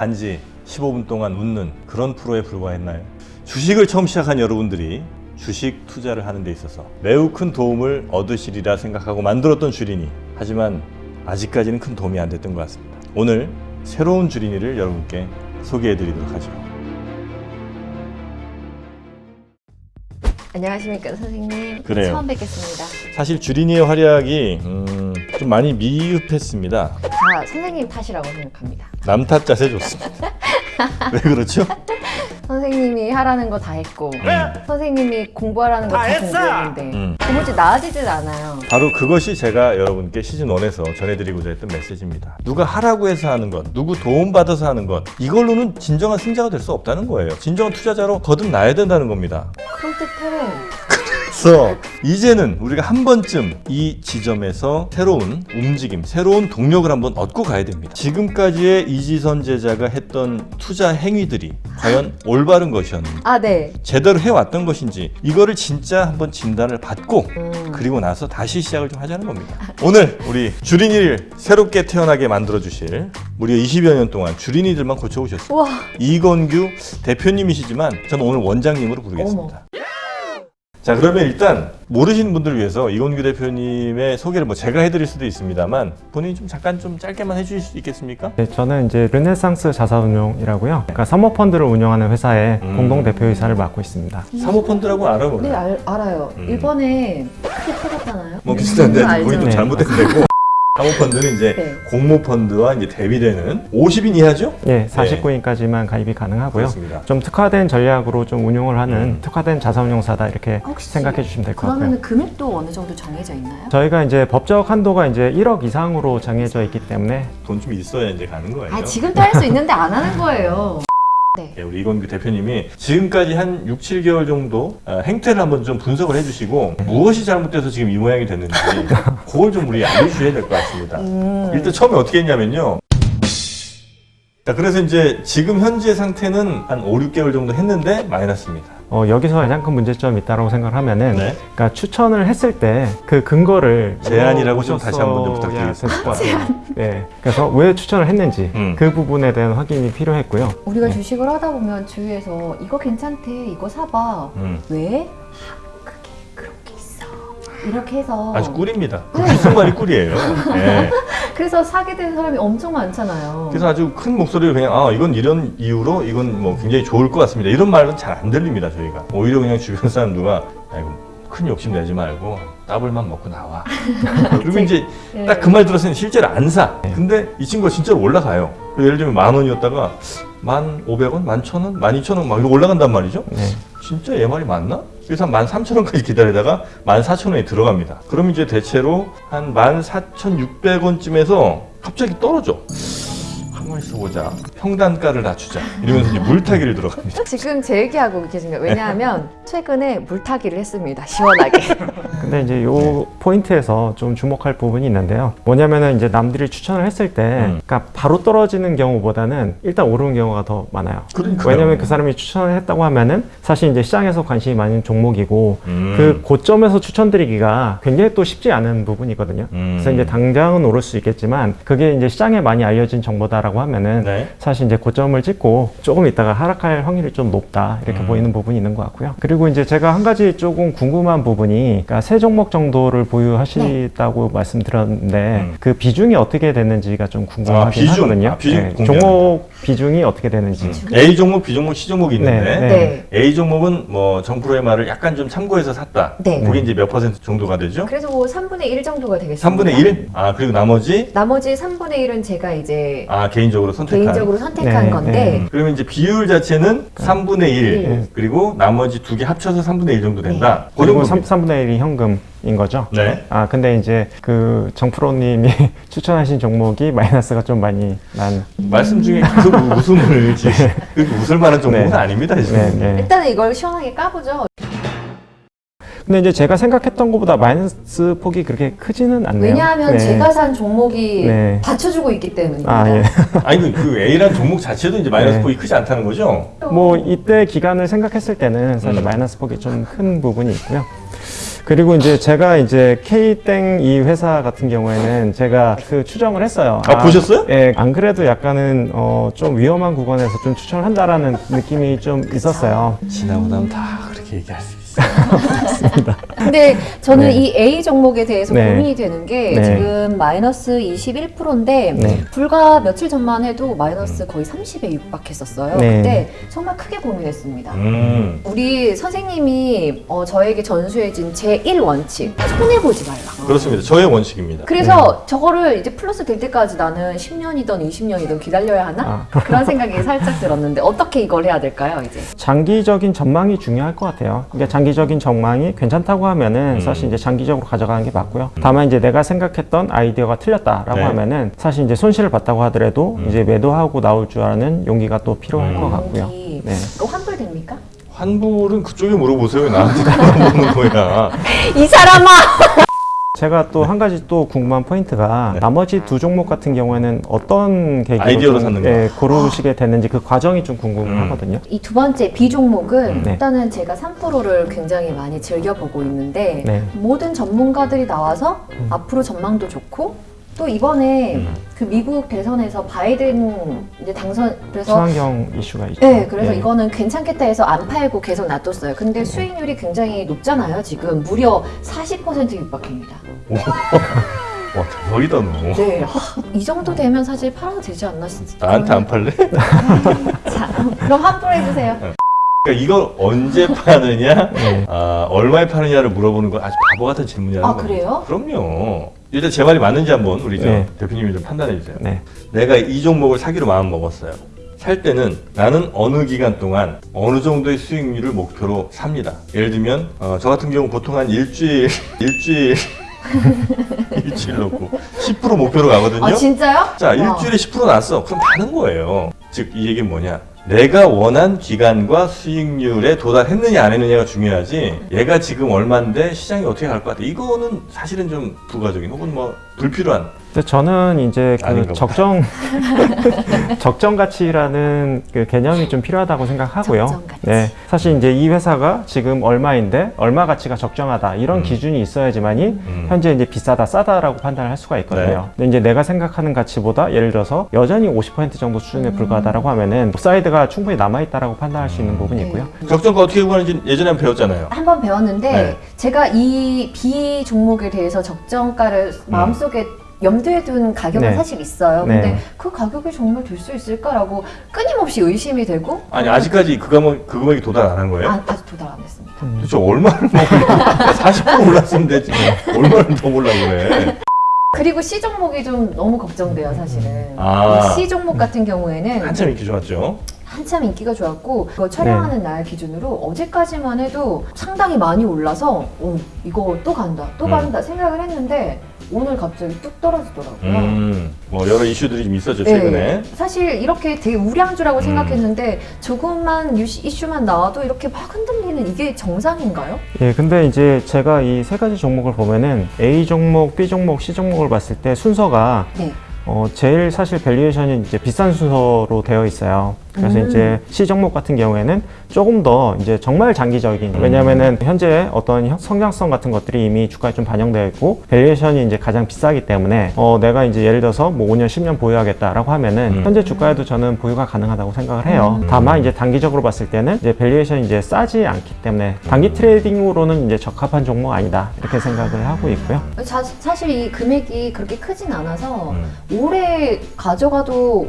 단지 15분 동안 웃는 그런 프로에 불과했나요? 주식을 처음 시작한 여러분들이 주식 투자를 하는 데 있어서 매우 큰 도움을 얻으시리라 생각하고 만들었던 주린이 하지만 아직까지는 큰 도움이 안 됐던 것 같습니다. 오늘 새로운 주린이를 여러분께 소개해 드리도록 하죠. 안녕하십니까 선생님. 그래요. 처음 뵙겠습니다. 사실 주린이의 활약이 음, 좀 많이 미흡했습니다. 다 선생님 탓이라고 생각합니다. 남 탓 자세 좋습니다. 왜 그렇죠? 선생님이 하라는 거 다 했고 선생님이 공부하라는 거 다 공부했는데 음. 도무지 나아지질 않아요. 바로 그것이 제가 여러분께 시즌 1에서 전해드리고자 했던 메시지입니다. 누가 하라고 해서 하는 것, 누구 도움받아서 하는 것, 이걸로는 진정한 승자가 될 수 없다는 거예요. 진정한 투자자로 거듭나야 된다는 겁니다. 그럴듯해. 그래서 이제는 우리가 한 번쯤 이 지점에서 새로운 움직임, 새로운 동력을 한번 얻고 가야 됩니다. 지금까지의 이지선 제자가 했던 투자 행위들이 과연 올바른 것이었는지, 아 네. 제대로 해왔던 것인지, 이거를 진짜 한번 진단을 받고 음. 그리고 나서 다시 시작을 좀 하자는 겁니다. 오늘 우리 주린이를 새롭게 태어나게 만들어 주실 무려 20여 년 동안 주린이들만 고쳐오셨습니다. 우와. 이건규 대표님이시지만 저는 오늘 원장님으로 부르겠습니다. 자 그러면 일단 모르시는 분들을 위해서 이건규 대표님의 소개를 뭐 제가 해드릴 수도 있습니다만 본인이 좀 잠깐 좀 짧게만 해주실 수 있겠습니까? 네, 저는 이제 르네상스 자산운용이라고요. 그러니까 사모펀드를 운영하는 회사의 음. 공동 대표이사를 맡고 있습니다. 사모펀드라고 알아 네? 알, 알아요. 음. 일본에 크게 터졌잖아요. 뭐 비슷한데. 본인도 네. 잘못된 데고 사모펀드는 이제 네. 공모펀드와 이제 대비되는 50인 이하죠? 예, 49인까지만 가입이 가능하고요. 그렇습니다. 좀 특화된 전략으로 좀 운용을 하는 음. 특화된 자산운용사다 이렇게 혹시 생각해 주시면 될 것 같고요. 그러면 금액도 어느 정도 정해져 있나요? 저희가 이제 법적 한도가 이제 1억 이상으로 정해져 있기 때문에 돈 좀 있어야 이제 가는 거예요. 아 지금도 할 수 있는데 안 하는 거예요. 네. 예, 우리 이건규 대표님이 지금까지 한 6, 7개월 정도 어, 행태를 한번 좀 분석을 해주시고 무엇이 잘못돼서 지금 이 모양이 됐는지 그걸 좀 우리 알려주셔야 될 것 같습니다. 음. 일단 처음에 어떻게 했냐면요. 자, 그래서 이제 지금 현재 상태는 한 5, 6개월 정도 했는데 마이너스입니다. 어, 여기서 가장 큰 문제점이 있다고 생각을 하면은 네. 그러니까 추천을 했을 때 그 근거를 제안이라고 좀 다시 한번 좀 물어보셨어야 부탁드리겠습니다. 같아요. 네. 그래서 왜 추천을 했는지 음. 그 부분에 대한 확인이 필요했고요. 우리가 네. 주식을 하다 보면 주위에서 이거 괜찮대, 이거 사봐. 음, 왜? 아, 그게 그렇게 있어. 이렇게 해서 아주 꿀입니다. 그 귓속말이 꿀이에요. 예. 그래서 사게 된 사람이 엄청 많잖아요. 그래서 아주 큰 목소리로 그냥 아 이건 이런 이유로 이건 뭐 굉장히 좋을 것 같습니다. 이런 말은 잘 안 들립니다 저희가. 오히려 그냥 주변 사람 누가 야 이거 큰 욕심 내지 말고 따블만 먹고 나와. 그리고 이제 네. 딱그 말 들었으니 실제로 안 사. 근데 이 친구가 진짜로 올라가요. 그 예를 들면 만 원이었다가 만 오백 원, 만 천 원, 만 이천 원 막 이렇게 올라간단 말이죠. 네. 진짜 얘 말이 맞나? 그래서 한 13,000원까지 기다리다가 14,000원에 들어갑니다. 그럼 이제 대체로 한 14,600원쯤에서 갑자기 떨어져. 가만히 있어보자. 평단가를 낮추자. 이러면서 이제 물타기를 들어갑니다. 지금 제 얘기하고 계신 거예요. 왜냐하면 최근에 물타기를 했습니다. 시원하게. 근데 이제 요 포인트에서 좀 주목할 부분이 있는데요. 뭐냐면은 이제 남들이 추천을 했을 때, 음. 그러니까 바로 떨어지는 경우보다는 일단 오르는 경우가 더 많아요. 그러니까요. 왜냐면 그 사람이 추천을 했다고 하면은 사실 이제 시장에서 관심이 많은 종목이고 음. 그 고점에서 추천드리기가 굉장히 또 쉽지 않은 부분이거든요. 음. 그래서 이제 당장은 오를 수 있겠지만 그게 이제 시장에 많이 알려진 정보다라고 하면은 네. 사실 이제 고점을 찍고 조금 있다가 하락할 확률이 좀 높다 이렇게 음. 보이는 부분이 있는 것 같고요. 그리고 이제 제가 한 가지 조금 궁금한 부분이 그러니까 세 종목 정도를 보유하시다고 말씀드렸는데 음. 그 비중이 어떻게 됐는지가 좀 궁금하긴 아, 비중. 하거든요. 네, 아, 비중 공개합니다. 종목 비중이 어떻게 되는지. A 종목, B 종목, C 종목이 있는데 네, 네. A 종목은 뭐 정프로의 말을 약간 좀 참고해서 샀다. 네. 그게 이제 몇 퍼센트 정도가 되죠? 그래서 뭐 3분의 1 정도가 되겠습니다. 3분의 1? 아 그리고 나머지 나머지 3분의 1은 제가 이제 아 개인 적으로 선택한 개인적으로 선택한 네, 건데 네. 그러면 이제 비율 자체는 3분의 1 네. 그리고 나머지 두 개 합쳐서 3분의 1 정도 된다. 그 그리고 정도입니다. 3, 분의 1이 현금 인 거죠. 네. 아 근데 이제 그 정프로님이 추천하신 종목이 마이너스가 좀 많이 난. 말씀 중에 그 웃음을 지- 그 웃을 만한 정도는 네. 아닙니다 지금. 네, 네. 일단은 이걸 시원하게 까보죠. 근데 이제 제가 생각했던 것보다 마이너스 폭이 그렇게 크지는 않네요. 왜냐하면 네. 제가 산 종목이 네. 받쳐주고 있기 때문입니다. 아 예. 아니 그, 그 A란 종목 자체도 이제 마이너스 네. 폭이 크지 않다는 거죠? 뭐 이때 기간을 생각했을 때는 사실 음. 마이너스 폭이 좀 큰 부분이 있고요. 그리고 이제 제가 이제 K땡 이 회사 같은 경우에는 제가 그 추정을 했어요. 아, 보셨어요? 예, 안 그래도 약간은 어, 좀 위험한 구간에서 좀 추천을 한다라는 느낌이 좀 있었어요. 지나고 나면 다 그렇게 얘기할 수 있어요. 근데 저는 네. 이 A 종목에 대해서 네. 고민이 되는 게 네. 지금 마이너스 21%인데 네. 불과 며칠 전만 해도 마이너스 거의 30에 육박했었어요. 네. 그때 정말 크게 고민했습니다. 음. 우리 선생님이 어, 저에게 전수해준 제1원칙 손해보지 말라. 그렇습니다. 저의 원칙입니다. 그래서 저거를 이제 플러스 될 때까지 나는 10년이든 20년이든 기다려야 하나? 아. 그런 생각이 살짝 들었는데 어떻게 이걸 해야 될까요, 이제? 장기적인 전망이 중요할 것 같아요. 그러니까 장기적인 전망이 괜찮다고 하면은 음. 사실 이제 장기적으로 가져가는 게 맞고요. 다만 이제 내가 생각했던 아이디어가 틀렸다라고 네. 하면은 사실 이제 손실을 봤다고 하더라도 음. 이제 매도하고 나올 줄 아는 용기가 또 필요할 음. 것 같고요. 네. 이거 환불됩니까? 환불은 그쪽에 물어보세요. 왜 나한테 물어보는 거야. 이 사람아! 제가 또 한 가지 또 궁금한 포인트가 네. 나머지 두 종목 같은 경우에는 어떤 계기로 아이디어로 좀, 샀는. 예, 고르시게 됐는지 그 과정이 좀 궁금하거든요. 이 두 번째 B 종목은 네. 일단은 제가 3%를 굉장히 많이 즐겨보고 있는데 네. 모든 전문가들이 나와서 앞으로 전망도 좋고 또 이번에 음. 그 미국 대선에서 바이든 이제 당선 그래서 친환경 이슈가 있죠. 네, 그래서 예. 이거는 괜찮겠다 해서 안 팔고 계속 놔뒀어요. 근데 수익률이 굉장히 높잖아요. 지금 무려 40% 육박합니다. 와 대박이다 너. 네, 하, 이 정도 되면 사실 팔아도 되지 않나 싶 나한테 안 팔래? 자, 그럼 환불 해 주세요. 그러니까 이걸 언제 파느냐, 네. 아, 얼마에 파느냐를 물어보는 건 아주 바보 같은 질문이라는 아, 거예요. 그래요? 그럼요. 일단 제 말이 맞는지 한번 우리 저 네. 대표님이 좀 판단해 주세요. 네. 내가 이 종목을 사기로 마음 먹었어요. 살 때는 나는 어느 기간 동안 어느 정도의 수익률을 목표로 삽니다. 예를 들면 어, 저 같은 경우 보통 한 일주일 일주일 일주일 놓고 10% 목표로 가거든요. 아, 진짜요? 자, 와. 일주일에 10% 났어. 그럼 다는 거예요. 즉, 이 얘기는 뭐냐. 내가 원한 기간과 수익률에 도달했느냐 안 했느냐가 중요하지. 얘가 지금 얼마인데 시장이 어떻게 갈 것 같아. 이거는 사실은 좀 부가적인 혹은 뭐 불필요한 근데 저는 이제 그. 적정 적정 가치라는 그 개념이 좀 필요하다고 생각하고요. 적정 가치. 네, 사실 이제 이 회사가 지금 얼마인데 얼마 가치가 적정하다 이런 음. 기준이 있어야지만이 음. 현재 이제 비싸다 싸다라고 판단을 할 수가 있거든요. 네. 근데 이제 내가 생각하는 가치보다 예를 들어서 여전히 50% 정도 수준에 음. 불과하다라고 하면은 upside가 충분히 남아 있다라고 판단할 수 있는 부분이 있고요. 네. 적정가 어떻게 구하는지 예전에 한번 배웠잖아요 한번 배웠는데 네. 제가 이 B 종목에 대해서 적정가를 마음속에 염두에 둔 가격은 네. 사실 있어요. 네. 근데 그 가격이 정말 될 수 있을까라고 끊임없이 의심이 되고 아니 아직까지 그 금액, 그 금액이 도달 안 한 거예요? 아, 아직 도달 안 했습니다. 도대체 얼마를 더 올려 40% 올랐으면 되지 얼마를 더 올라고 그래 그리고 C 종목이 좀 너무 걱정돼요, 사실은. 아. 이 C 종목 같은 경우에는 한참 인기 좋았죠 한참 인기가 좋았고 그거 촬영하는 날 기준으로 어제까지만 해도 상당히 많이 올라서 오, 이거 또 간다 또 음. 간다 생각을 했는데 오늘 갑자기 뚝 떨어지더라고요. 음, 뭐 여러 이슈들이 좀 있었죠 최근에 네, 사실 이렇게 되게 우량주라고 음. 생각했는데 조금만 유시- 이슈만 나와도 이렇게 막 흔들리는 이게 정상인가요? 예, 근데 이제 제가 이 세 가지 종목을 보면은 A 종목, B 종목, C 종목을 봤을 때 순서가 네. 어, 제일 사실 valuation이 이제 비싼 순서로 되어 있어요. 그래서 음. 이제 C 종목 같은 경우에는 조금 더 이제 정말 장기적인 왜냐면은 현재 어떤 형- 성장성 같은 것들이 이미 주가에 좀 반영되어 있고 valuation이 이제 가장 비싸기 때문에 어, 내가 이제 예를 들어서 뭐 5년, 10년 보유하겠다라고 하면은 음. 현재 주가에도 저는 보유가 가능하다고 생각을 해요. 음. 다만 이제 단기적으로 봤을 때는 이제 valuation이 이제 싸지 않기 때문에 단기 trading으로는 이제 적합한 종목 아니다 이렇게 생각을 하고 있고요. 자- 사실 이 금액이 그렇게 크진 않아서 음. 오래 가져가도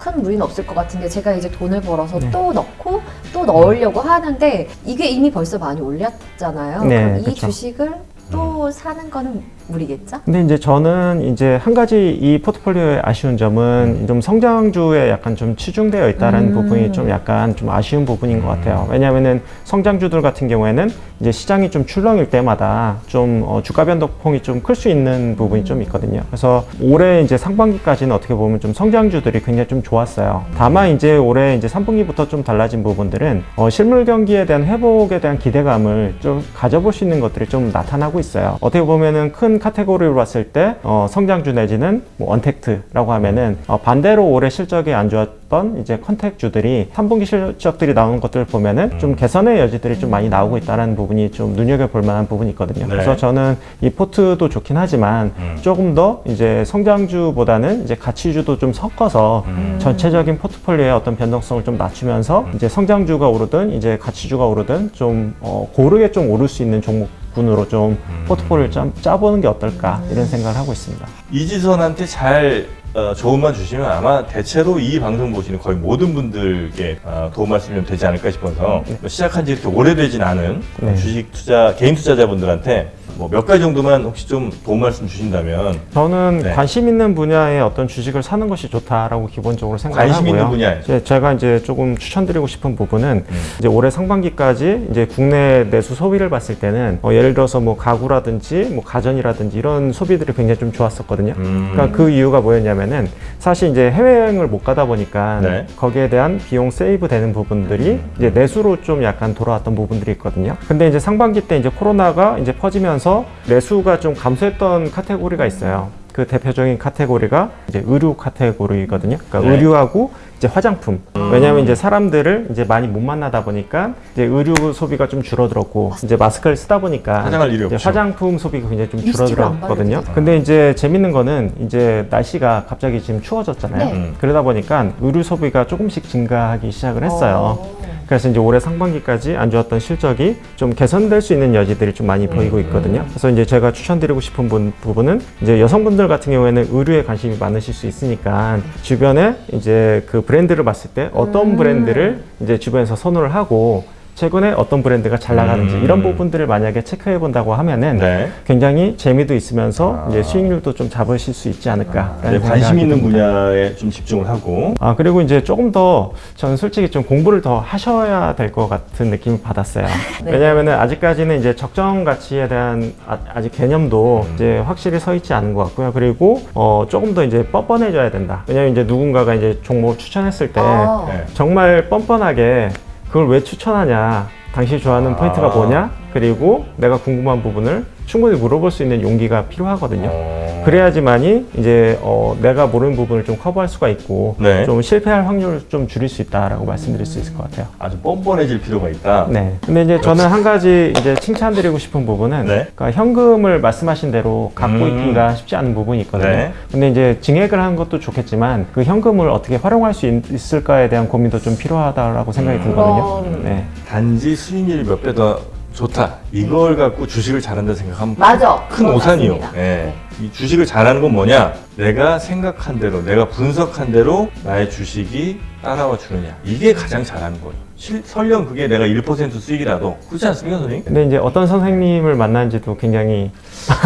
큰 무리는 없을 것 같은데 제가 이제 돈을 벌어서 네. 또 넣고 또 넣으려고 하는데 이게 이미 벌써 많이 올렸잖아요. 네, 그럼 이 그쵸. 주식을 또 사는 거는 무리겠죠? 근데 이제 저는 이제 한 가지 이 포트폴리오의 아쉬운 점은 좀 성장주에 약간 좀 치중되어 있다는 음. 부분이 좀 약간 좀 아쉬운 부분인 것 같아요. 왜냐하면은 성장주들 같은 경우에는 이제 시장이 좀 출렁일 때마다 좀 어, 주가 변동폭이 좀 클 수 있는 부분이 좀 있거든요. 그래서 올해 이제 상반기까지는 어떻게 보면 좀 성장주들이 굉장히 좀 좋았어요. 다만 이제 올해 이제 3분기부터 좀 달라진 부분들은 어, 실물 경기에 대한 회복에 대한 기대감을 좀 가져볼 수 있는 것들이 좀 나타나고 있어요. 어떻게 보면은 큰 카테고리로 봤을 때 어, 성장주 내지는 뭐 untact라고 하면은 어, 반대로 올해 실적이 안 좋았던 이제 contact주들이 3분기 실적들이 나오는 것들을 보면은 좀 개선의 여지들이 좀 많이 나오고 있다는 부분이 좀 눈여겨볼 만한 부분이 있거든요. 네. 그래서 저는 이 포트도 좋긴 하지만 음. 조금 더 이제 성장주보다는 이제 가치주도 좀 섞어서 음. 전체적인 포트폴리오의 어떤 변동성을 좀 낮추면서 이제 성장주가 오르든 이제 가치주가 오르든 좀 어, 고르게 좀 오를 수 있는 종목 군으로 좀 음. 포트폴리오를 좀 짜보는 게 어떨까 이런 생각을 하고 있습니다. 이지선한테 잘 어, 조언만 주시면 아마 대체로 이 방송 보시는 거의 모든 분들께 어, 도움 말씀이 좀 되지 않을까 싶어서 뭐 시작한 지 이렇게 오래되진 않은 네. 주식 투자 개인 투자자분들한테 뭐 몇 가지 정도만 혹시 좀 도움 말씀 주신다면 저는 네. 관심 있는 분야의 어떤 주식을 사는 것이 좋다라고 기본적으로 생각을 관심 하고요. 있는 분야에 이제 제가 이제 조금 추천드리고 싶은 부분은 음. 이제 올해 상반기까지 이제 국내 내수 소비를 봤을 때는 어, 예를 들어서 뭐 가구라든지 뭐 가전이라든지 이런 소비들이 굉장히 좀 좋았었거든요. 음. 그러니까 그 이유가 뭐였냐면 은 사실 이제 해외여행을 못 가다 보니까 네. 거기에 대한 비용 세이브 되는 부분들이 이제 내수로 좀 약간 돌아왔던 부분들이 있거든요. 근데 이제 상반기 때 이제 코로나가 이제 퍼지면서 내수가 좀 감소했던 카테고리가 있어요. 그 대표적인 카테고리가 이제 의류 카테고리거든요. 그러니까 네. 의류하고 이제 화장품. 왜냐하면 이제 사람들을 이제 많이 못 만나다 보니까 이제 의류 소비가 좀 줄어들었고 이제 마스크를 쓰다 보니까 화장할 일이 없죠. 화장품 소비가 굉장히 좀 줄어들었거든요. 근데 이제 재밌는 거는 이제 날씨가 갑자기 지금 추워졌잖아요. 네. 음. 그러다 보니까 의류 소비가 조금씩 증가하기 시작을 했어요. 어. 그래서 이제 올해 상반기까지 안 좋았던 실적이 좀 개선될 수 있는 여지들이 좀 많이 보이고 있거든요. 그래서 이제 제가 추천드리고 싶은 분- 부분은 이제 여성분들 같은 경우에는 의류에 관심이 많으실 수 있으니까 주변에 이제 그 브랜드를 봤을 때 어떤 음. 브랜드를 이제 주변에서 선호를 하고 최근에 어떤 브랜드가 잘 나가는지 음. 이런 부분들을 만약에 체크해 본다고 하면은 네. 굉장히 재미도 있으면서 아. 이제 수익률도 좀 잡으실 수 있지 않을까. 네, 관심 있는 분야에 좀 집중을 하고 아 그리고 이제 조금 더 저는 솔직히 좀 공부를 더 하셔야 될 것 같은 느낌을 받았어요. 네. 왜냐하면은 아직까지는 이제 적정 가치에 대한 아, 직 개념도 이제 확실히 서 있지 않은 것 같고요. 그리고 어 조금 더 이제 뻔뻔해져야 된다. 왜냐하면 이제 누군가가 이제 종목을 추천했을 때 아. 네. 정말 뻔뻔하게 그걸 왜 추천하냐, 당신이 좋아하는 아. 포인트가 뭐냐, 그리고 내가 궁금한 부분을 충분히 물어볼 수 있는 용기가 필요하거든요. 어, 그래야지만이 이제 어, 내가 모르는 부분을 좀 커버할 수가 있고 네. 좀 실패할 확률을 좀 줄일 수 있다라고 말씀드릴 수 있을 것 같아요. 아주 뻔뻔해질 필요가 있다. 네. 근데 이제 저는 한 가지 이제 칭찬드리고 싶은 부분은 네. 그러니까 현금을 말씀하신 대로 갖고 음. 있기가 쉽지 않은 부분이 있거든요. 네. 근데 이제 증액을 하는 것도 좋겠지만 그 현금을 어떻게 활용할 수 있, 있을까에 대한 고민도 좀 필요하다라고 생각이 음. 들거든요. 네. 단지 수익률이 몇배더 좋다. 이걸 갖고 주식을 잘한다 생각하면 맞아. 큰 오산이요. 예. 이 주식을 잘하는 건 뭐냐? 내가 생각한 대로, 내가 분석한 대로 나의 주식이 따라와 주느냐. 이게 가장 잘하는 거예요. 실- 설령 그게 내가 1% 수익이라도 그렇지 않습니까, 선생님? 근데 이제 어떤 선생님을 만난지도 굉장히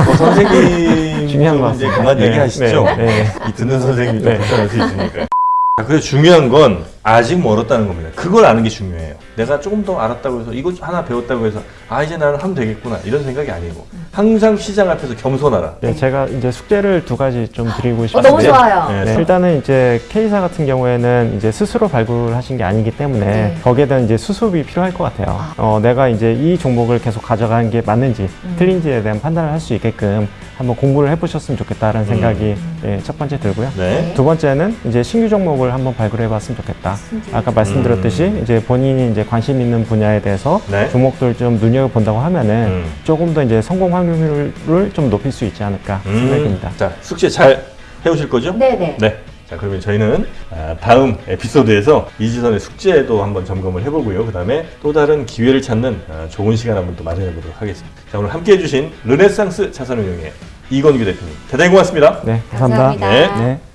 뭐 선생님 중요한 것좀 이제 같습니다. 그만 네, 얘기하시죠. 네, 네. 이 듣는 선생님이 좀 네. 불편할 수 있으니까. 자, 그래서 중요한 건 아직 멀었다는 겁니다. 그걸 아는 게 중요해요. 내가 조금 더 알았다고 해서 이거 하나 배웠다고 해서 아 이제 나는 하면 되겠구나 이런 생각이 아니고 항상 시장 앞에서 겸손하라. 네, 제가 이제 숙제를 두 가지 좀 드리고 어, 싶은데 너무 좋아요. 네. 네, 일단은 이제 K사 같은 경우에는 이제 스스로 발굴하신 게 아니기 때문에 네. 거기에 대한 이제 수습이 필요할 것 같아요. 아. 어, 내가 이제 이 종목을 계속 가져가는 게 맞는지 음. 틀린지에 대한 판단을 할 수 있게끔 한번 공부를 해보셨으면 좋겠다라는 생각이 예, 첫 번째 들고요. 음. 네. 두 번째는 이제 신규 종목을 한번 발굴해봤으면 좋겠다. 아까 말씀드렸듯이 음. 이제 본인이 이제 관심 있는 분야에 대해서 네. 종목들 좀 눈여겨 본다고 하면은 음. 조금 더 이제 성공 확률을 좀 높일 수 있지 않을까 생각입니다. 자 숙제 잘 해오실 거죠? 네네. 네. 자 그러면 저희는 아, 다음 에피소드에서 이지선의 숙제도 한번 점검을 해보고요. 그 다음에 또 다른 기회를 찾는 아, 좋은 시간 한번 또 마련해 보도록 하겠습니다. 자 오늘 함께 해 주신 르네상스 자산운용의 이건규 대표님 대단히 고맙습니다. 네, 감사합니다. 감사합니다. 네. 네.